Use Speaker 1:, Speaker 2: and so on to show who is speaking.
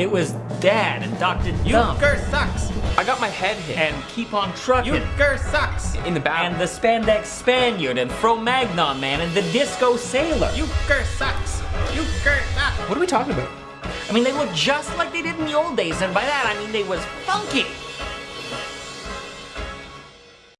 Speaker 1: It was Dad and Dr. Dump.
Speaker 2: Euchre sucks.
Speaker 3: I got my head hit.
Speaker 1: And Keep on Trucking.
Speaker 2: Euchre sucks.
Speaker 3: in the back.
Speaker 1: And the Spandex Spaniard and Fro-Magnon Man and the Disco Sailor.
Speaker 2: Euchre sucks. Euchre sucks.
Speaker 3: what are we talking about?
Speaker 1: I mean, they look just like they did in the old days, and by that I mean they was funky.